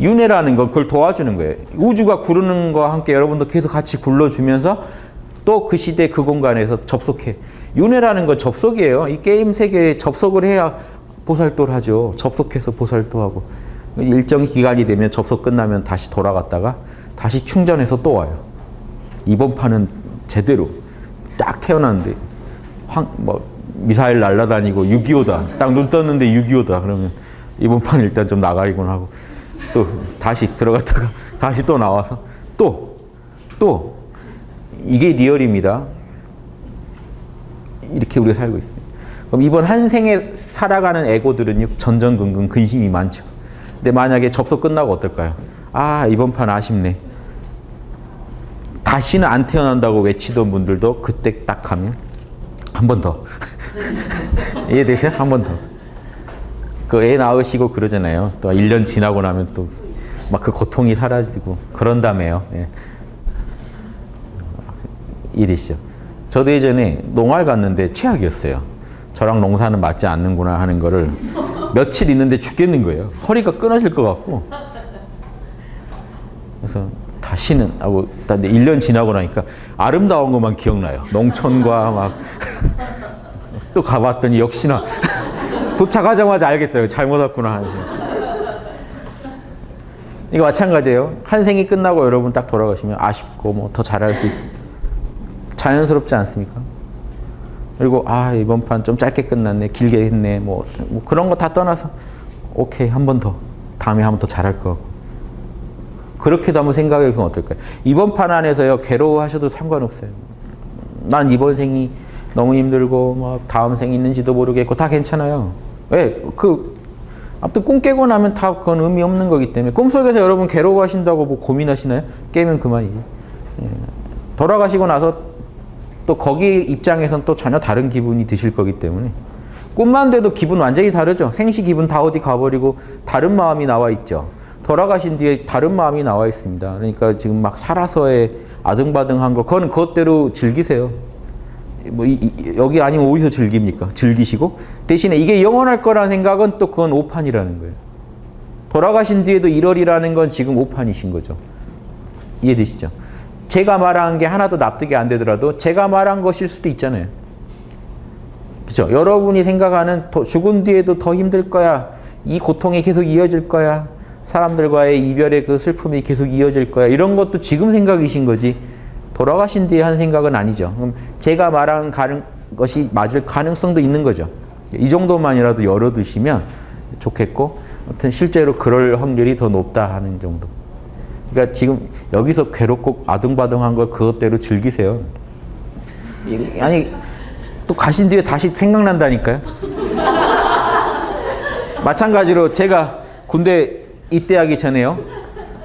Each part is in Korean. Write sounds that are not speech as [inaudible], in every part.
윤회라는 건 그걸 도와주는 거예요. 우주가 구르는 거와 함께 여러분도 계속 같이 굴러주면서 또 그 시대 그 공간에서 접속해. 윤회라는 건 접속이에요. 이 게임 세계에 접속을 해야 보살도를 하죠. 접속해서 보살도하고. 일정 기간이 되면 접속 끝나면 다시 돌아갔다가 다시 충전해서 또 와요. 이번 판은 제대로 딱 태어났는데 황, 뭐 미사일 날라다니고 6.25다. 딱 눈 떴는데 6.25다. 그러면 이번 판 일단 좀 나가리곤 하고 또 다시 들어갔다가 [laughs] 다시 또 나와서 또 또 이게 리얼입니다. 이렇게 우리가 살고 있어요. 그럼 이번 한 생에 살아가는 에고들은요 전전긍긍 근심이 많죠. 근데 만약에 접속 끝나고 어떨까요? 아 이번 판 아쉽네. 다시는 안 태어난다고 외치던 분들도 그때 딱 하면 한 번 더. [laughs] 이해되세요? 한 번 더. 그 애 낳으시고 그러잖아요. 또 1년 지나고 나면 또 막 그 고통이 사라지고 그런다며요. 예. 이해되시죠? 저도 예전에 농활 갔는데 최악이었어요. 저랑 농사는 맞지 않는구나 하는 거를 며칠 있는데 죽겠는 거예요. 허리가 끊어질 것 같고. 그래서 다시는 하고 1년 지나고 나니까 아름다운 것만 기억나요. 농촌과 막 [laughs] 또 가봤더니 역시나 도착하자마자 알겠더라고요. 잘못 왔구나 하면서. 이거 마찬가지예요. 한 생이 끝나고 여러분 딱 돌아가시면 아쉽고 뭐 더 잘할 수 있습니다. 자연스럽지 않습니까? 그리고 아 이번 판 좀 짧게 끝났네 길게 했네 뭐, 뭐 그런 거 다 떠나서 오케이 한 번 더 다음에 한 번 더 잘할 거 그렇게도 한번 생각해 보면 어떨까요? 이번 판 안에서요 괴로워하셔도 상관없어요. 난 이번 생이 너무 힘들고 뭐 다음 생이 있는지도 모르겠고 다 괜찮아요. 왜? 그 아무튼 꿈 깨고 나면 다 그건 의미 없는 거기 때문에 꿈속에서 여러분 괴로워하신다고 뭐 고민하시나요? 깨면 그만이지. 예. 돌아가시고 나서 또 거기 입장에선 또 전혀 다른 기분이 드실 거기 때문에 꿈만 돼도 기분 완전히 다르죠. 생시 기분 다 어디 가버리고 다른 마음이 나와 있죠. 돌아가신 뒤에 다른 마음이 나와 있습니다. 그러니까 지금 막 살아서의 아등바등한 거 그거는 그것대로 즐기세요. 뭐 이, 이, 여기 아니면 어디서 즐깁니까? 즐기시고 대신에 이게 영원할 거라는 생각은 또 그건 오판이라는 거예요. 돌아가신 뒤에도 1월이라는 건 지금 오판이신 거죠. 이해되시죠? 제가 말한 게 하나도 납득이 안 되더라도 제가 말한 것일 수도 있잖아요. 그렇죠? 여러분이 생각하는 더, 죽은 뒤에도 더 힘들 거야. 이 고통이 계속 이어질 거야. 사람들과의 이별의 그 슬픔이 계속 이어질 거야. 이런 것도 지금 생각이신 거지. 돌아가신 뒤에 하는 생각은 아니죠. 그럼 제가 말한 가능, 것이 맞을 가능성도 있는 거죠. 이 정도만이라도 열어두시면 좋겠고, 아무튼 실제로 그럴 확률이 더 높다 하는 정도. 그러니까 지금 여기서 괴롭고 아둥바둥한 걸 그것대로 즐기세요. 아니 또 가신 뒤에 다시 생각난다니까요. [laughs] 마찬가지로 제가 군대 입대하기 전에요.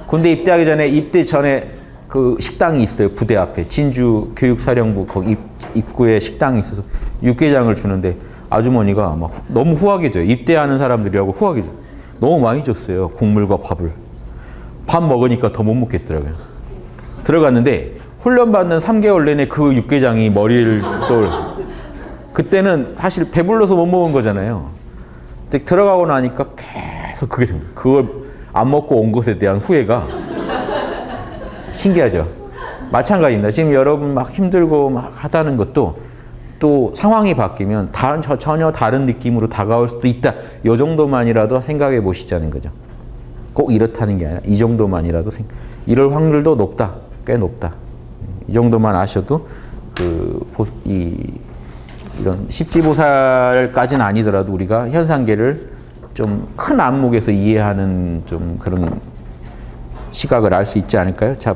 군대 입대하기 전에 입대 전에 그 식당이 있어요. 부대 앞에 진주 교육사령부 거기 입, 입구에 식당이 있어서 육개장을 주는데 아주머니가 막 너무 후하게 줘요. 입대하는 사람들이라고 후하게 줘요. 너무 많이 줬어요. 국물과 밥을. 밥 먹으니까 더 못 먹겠더라고요. 들어갔는데 훈련받는 3개월 내내 그 육개장이 머리를 또 그때는 사실 배불러서 못 먹은 거잖아요. 근데 들어가고 나니까 계속 그게 됩니다. 그걸 안 먹고 온 것에 대한 후회가 신기하죠. 마찬가지입니다. 지금 여러분 막 힘들고 막 하다는 것도 또 상황이 바뀌면 다른 전혀 다른 느낌으로 다가올 수도 있다. 이 정도만이라도 생각해 보시자는 거죠. 꼭 이렇다는 게 아니라 이 정도만이라도 생, 이럴 확률도 높다. 꽤 높다. 이 정도만 아셔도 그 이, 이런 십지보살까지는 아니더라도 우리가 현상계를 좀 큰 안목에서 이해하는 좀 그런 시각을 알 수 있지 않을까요? 자,